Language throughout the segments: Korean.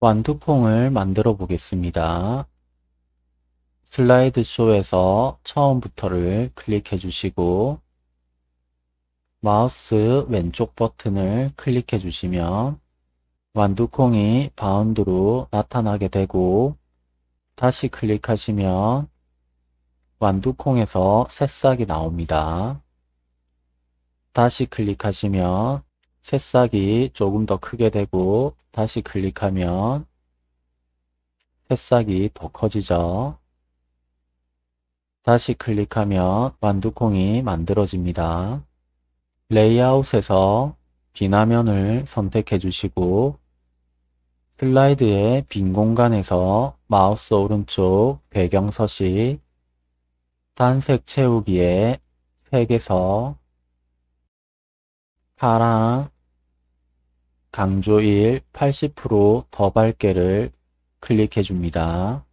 완두콩을 만들어 보겠습니다. 슬라이드 쇼에서 처음부터를 클릭해 주시고 마우스 왼쪽 버튼을 클릭해 주시면 완두콩이 바운드로 나타나게 되고 다시 클릭하시면 완두콩에서 새싹이 나옵니다. 다시 클릭하시면 새싹이 조금 더 크게 되고 다시 클릭하면 새싹이 더 커지죠. 다시 클릭하면 완두콩이 만들어집니다. 레이아웃에서 빈 화면을 선택해 주시고 슬라이드의 빈 공간에서 마우스 오른쪽 배경 서식 단색 채우기에 색에서 파랑 강조 1 80%더 밝게를 클릭해 줍니다.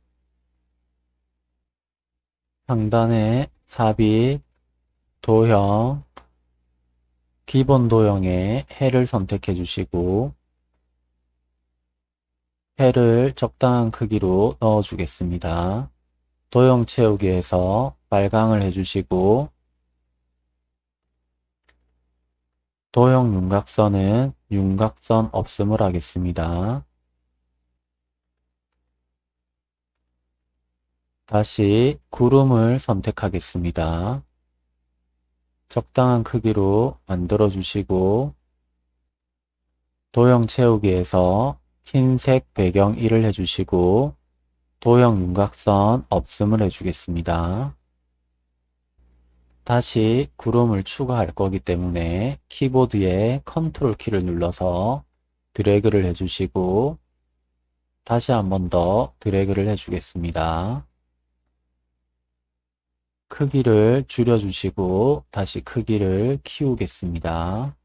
상단에 삽입, 도형, 기본 도형에 해를 선택해 주시고 해를 적당한 크기로 넣어 주겠습니다. 도형 채우기에서 빨강을 해주시고 도형 윤곽선은 윤곽선 없음을 하겠습니다. 다시 구름을 선택하겠습니다. 적당한 크기로 만들어 주시고 도형 채우기에서 흰색 배경 1을 해주시고 도형 윤곽선 없음을 해주겠습니다. 다시 구름을 추가할 거기 때문에 키보드에 컨트롤 키를 눌러서 드래그를 해주시고 다시 한 번 더 드래그를 해주겠습니다. 크기를 줄여주시고 다시 크기를 키우겠습니다.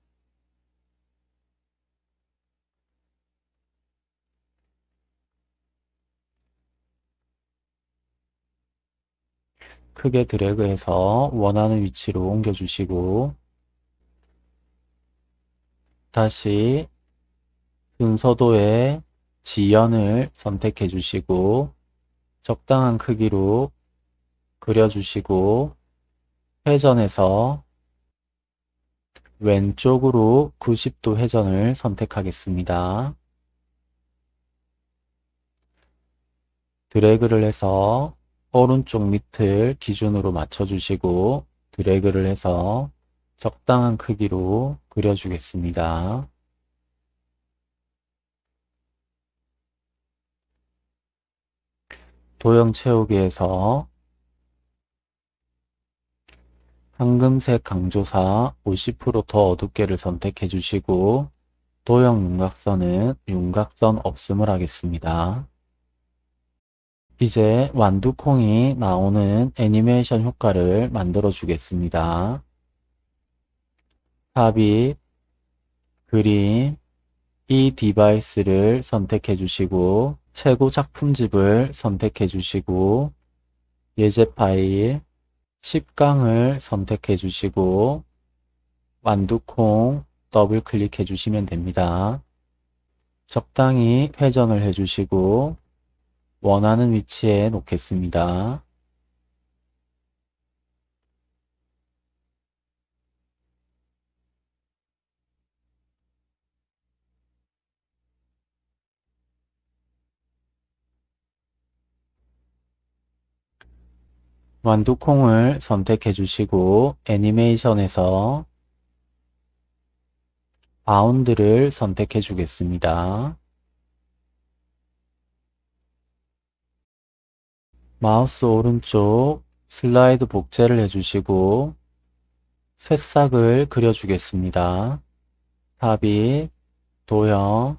크게 드래그해서 원하는 위치로 옮겨주시고 다시 순서도의 지연을 선택해 주시고 적당한 크기로 그려주시고 회전해서 왼쪽으로 90도 회전을 선택하겠습니다. 드래그를 해서 오른쪽 밑을 기준으로 맞춰주시고 드래그를 해서 적당한 크기로 그려주겠습니다. 도형 채우기에서 황금색 강조사 50%더 어둡게를 선택해 주시고 도형 윤곽선은 윤곽선 없음을 하겠습니다. 이제 완두콩이 나오는 애니메이션 효과를 만들어 주겠습니다. 삽입, 그림, 이 디바이스를 선택해 주시고 최고 작품집을 선택해 주시고 예제 파일 10강을 선택해 주시고 완두콩 더블 클릭해 주시면 됩니다. 적당히 회전을 해 주시고 원하는 위치에 놓겠습니다. 완두콩을 선택해 주시고 애니메이션에서 바운드를 선택해 주겠습니다. 마우스 오른쪽 슬라이드 복제를 해주시고 새싹을 그려주겠습니다. 삽입, 도형,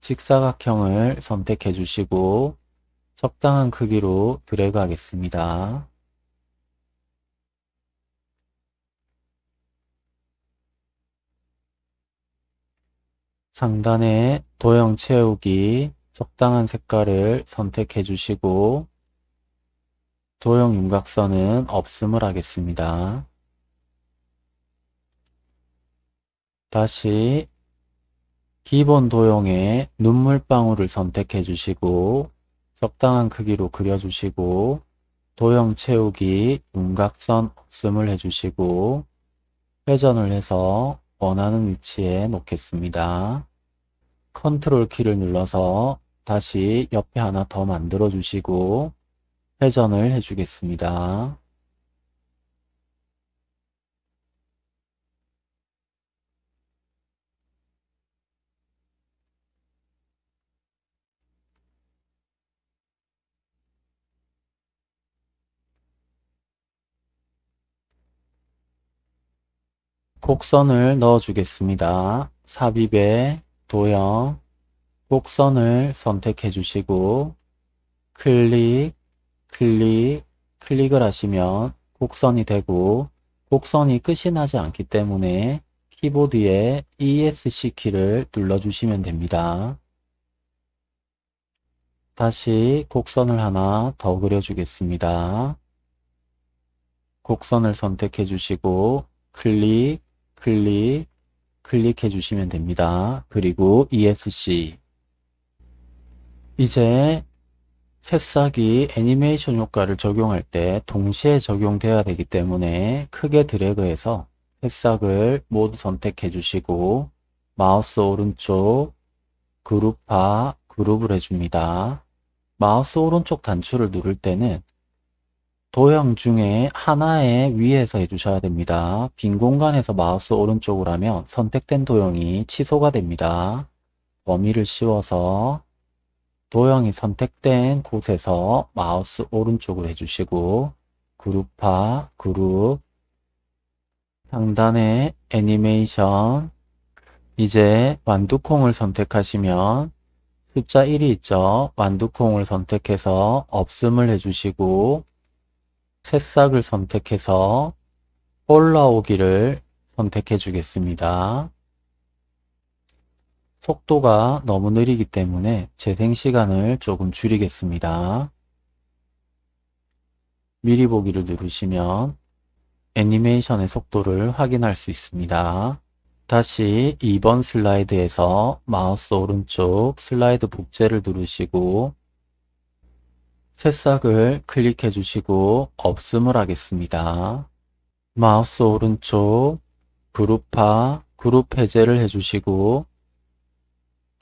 직사각형을 선택해 주시고 적당한 크기로 드래그 하겠습니다. 상단에 도형 채우기 적당한 색깔을 선택해 주시고 도형 윤곽선은 없음을 하겠습니다. 다시 기본 도형의 눈물방울을 선택해 주시고 적당한 크기로 그려주시고 도형 채우기 윤곽선 없음을 해주시고 회전을 해서 원하는 위치에 놓겠습니다. 컨트롤 키를 눌러서 다시 옆에 하나 더 만들어 주시고 회전을 해주겠습니다. 곡선을 넣어 주겠습니다. 삽입에 도형 곡선을 선택해 주시고 클릭 클릭 클릭을 하시면 곡선이 되고 곡선이 끝이 나지 않기 때문에 키보드에 ESC 키를 눌러주시면 됩니다. 다시 곡선을 하나 더 그려주겠습니다. 곡선을 선택해 주시고 클릭, 클릭, 클릭해 주시면 됩니다. 그리고 ESC 이제 새싹이 애니메이션 효과를 적용할 때 동시에 적용되어야 되기 때문에 크게 드래그해서 새싹을 모두 선택해 주시고 마우스 오른쪽 그룹화 그룹을 해줍니다. 마우스 오른쪽 단추를 누를 때는 도형 중에 하나의 위에서 해주셔야 됩니다. 빈 공간에서 마우스 오른쪽으로 하면 선택된 도형이 취소가 됩니다. 범위를 씌워서 도형이 선택된 곳에서 마우스 오른쪽으로 해주시고 그룹화, 그룹, 상단에 애니메이션, 이제 완두콩을 선택하시면 숫자 1이 있죠. 완두콩을 선택해서 없음을 해주시고 새싹을 선택해서 올라오기를 선택해 주겠습니다. 속도가 너무 느리기 때문에 재생 시간을 조금 줄이겠습니다. 미리 보기를 누르시면 애니메이션의 속도를 확인할 수 있습니다. 다시 2번 슬라이드에서 마우스 오른쪽 슬라이드 복제를 누르시고 새싹을 클릭해 주시고 없음을 하겠습니다. 마우스 오른쪽 그룹화 그룹 해제를 해주시고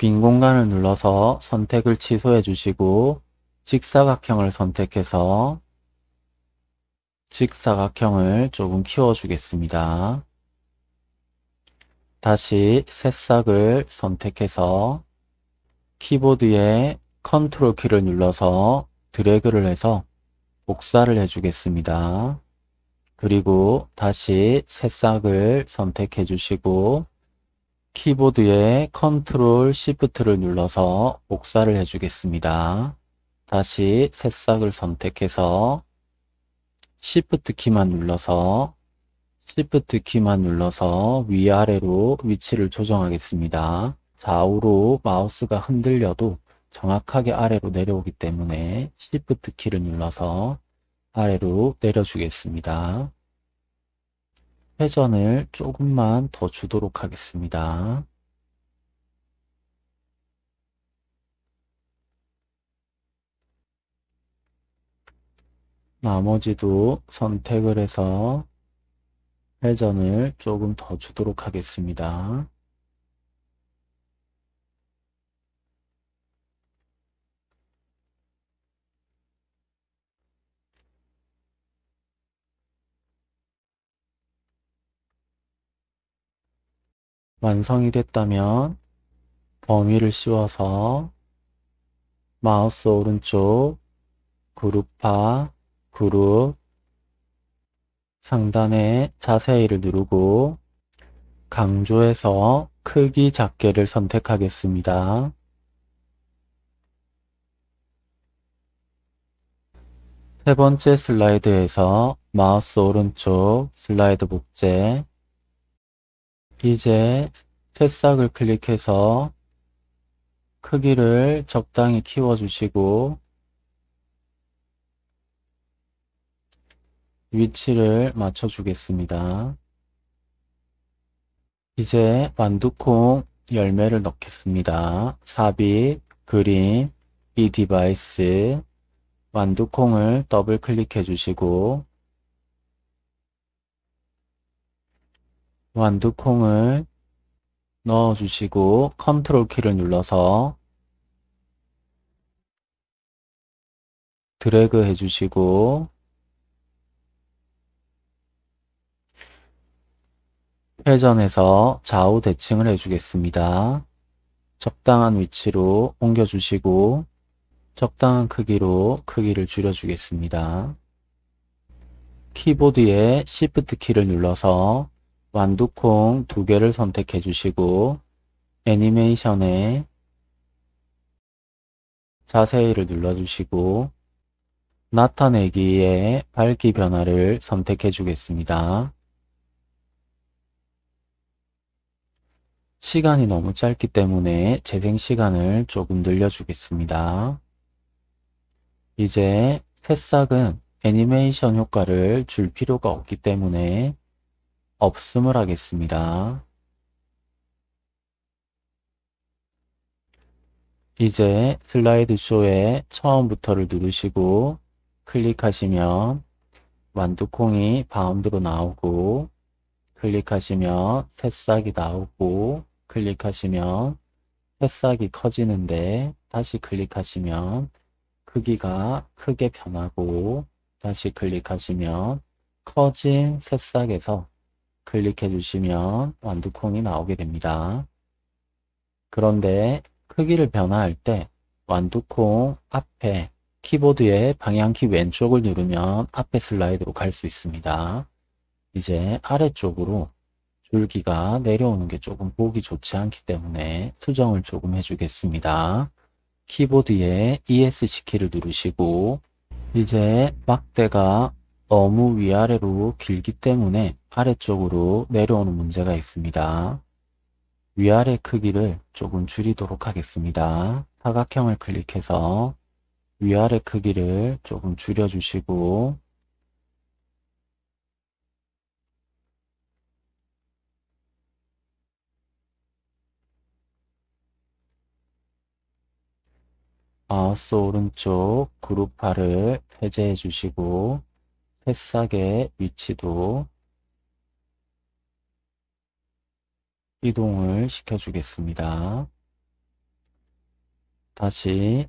빈 공간을 눌러서 선택을 취소해 주시고 직사각형을 선택해서 직사각형을 조금 키워주겠습니다. 다시 새싹을 선택해서 키보드에 컨트롤 키를 눌러서 드래그를 해서 복사를 해주겠습니다. 그리고 다시 새싹을 선택해 주시고 키보드에 컨트롤 시프트를 눌러서 복사를 해주겠습니다. 다시 새싹을 선택해서 시프트 키만 눌러서 시프트 키만 눌러서 위아래로 위치를 조정하겠습니다. 좌우로 마우스가 흔들려도 정확하게 아래로 내려오기 때문에 시프트 키를 눌러서 아래로 내려주겠습니다. 회전을 조금만 더 주도록 하겠습니다. 나머지도 선택을 해서 회전을 조금 더 주도록 하겠습니다. 완성이 됐다면 범위를 씌워서 마우스 오른쪽 그룹화 그룹 상단에 자세히를 누르고 강조해서 크기 작게를 선택하겠습니다. 세 번째 슬라이드에서 마우스 오른쪽 슬라이드 복제 이제 새싹을 클릭해서 크기를 적당히 키워주시고 위치를 맞춰주겠습니다. 이제 완두콩 열매를 넣겠습니다. 삽입, 그림, 이 디바이스, 완두콩을 더블 클릭해 주시고 완두콩을 넣어 주시고 컨트롤 키를 눌러서 드래그 해주시고 회전해서 좌우 대칭을 해주겠습니다. 적당한 위치로 옮겨주시고 적당한 크기로 크기를 줄여주겠습니다. 키보드에 Shift 키를 눌러서 완두콩 두 개를 선택해 주시고 애니메이션에 자세히를 눌러주시고 나타내기에 밝기 변화를 선택해 주겠습니다. 시간이 너무 짧기 때문에 재생 시간을 조금 늘려주겠습니다. 이제 새싹은 애니메이션 효과를 줄 필요가 없기 때문에 없음을 하겠습니다. 이제 슬라이드 쇼에 처음부터를 누르시고 클릭하시면 완두콩이 바운드로 나오고 클릭하시면 새싹이 나오고 클릭하시면 새싹이 커지는데 다시 클릭하시면 크기가 크게 변하고 다시 클릭하시면 커진 새싹에서 클릭해 주시면 완두콩이 나오게 됩니다. 그런데 크기를 변화할 때 완두콩 앞에 키보드의 방향키 왼쪽을 누르면 앞에 슬라이드로 갈 수 있습니다. 이제 아래쪽으로 줄기가 내려오는 게 조금 보기 좋지 않기 때문에 수정을 조금 해주겠습니다. 키보드에 ESC 키를 누르시고 이제 막대가 너무 위아래로 길기 때문에 아래쪽으로 내려오는 문제가 있습니다. 위아래 크기를 조금 줄이도록 하겠습니다. 사각형을 클릭해서 위아래 크기를 조금 줄여주시고 마우스 오른쪽 그룹화를 해제해 주시고 새싹의 위치도 이동을 시켜주겠습니다. 다시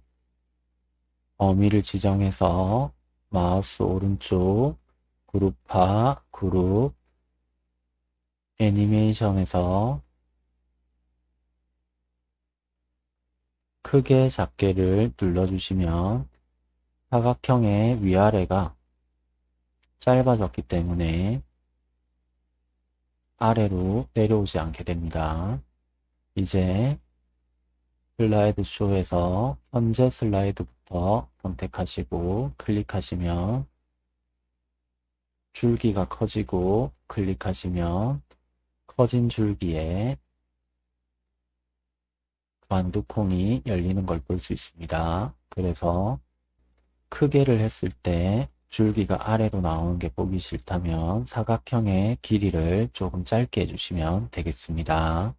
범위를 지정해서 마우스 오른쪽 그룹화 그룹 애니메이션에서 크게 작게를 눌러주시면 사각형의 위아래가 짧아졌기 때문에 아래로 내려오지 않게 됩니다. 이제 슬라이드 쇼에서 현재 슬라이드부터 선택하시고 클릭하시면 줄기가 커지고 클릭하시면 커진 줄기에 완두콩이 열리는 걸 볼 수 있습니다. 그래서 크게를 했을 때 줄기가 아래로 나오는 게 보기 싫다면 사각형의 길이를 조금 짧게 해주시면 되겠습니다.